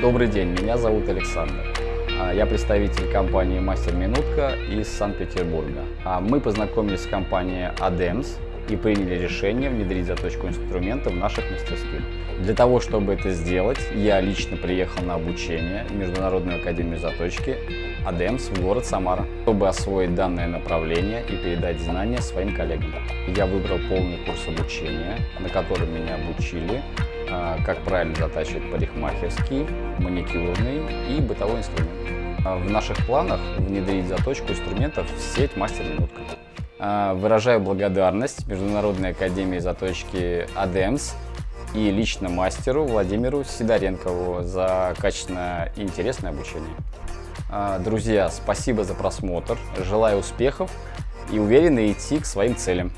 Добрый день, меня зовут Александр. А, Я представитель компании «Мастер Минутка» из Санкт-Петербурга. А, Мы познакомились с компанией ADEMS и приняли решение внедрить заточку инструмента в наших мастерских. Для того, чтобы это сделать, я лично приехал на обучение в Международную академию заточки ADEMS в город Самара, чтобы освоить данное направление и передать знания своим коллегам. Я выбрал полный курс обучения, на котором меня обучили как правильно затачивать парикмахерский, маникюрный и бытовой инструмент. А, В наших планах внедрить заточку инструментов в сеть мастер-минутка. А, Выражаю благодарность Международной академии заточки ADEMS и лично мастеру Владимиру Сидоренкову за качественное и интересное обучение. А, Друзья, спасибо за просмотр, желаю успехов и уверенно идти к своим целям.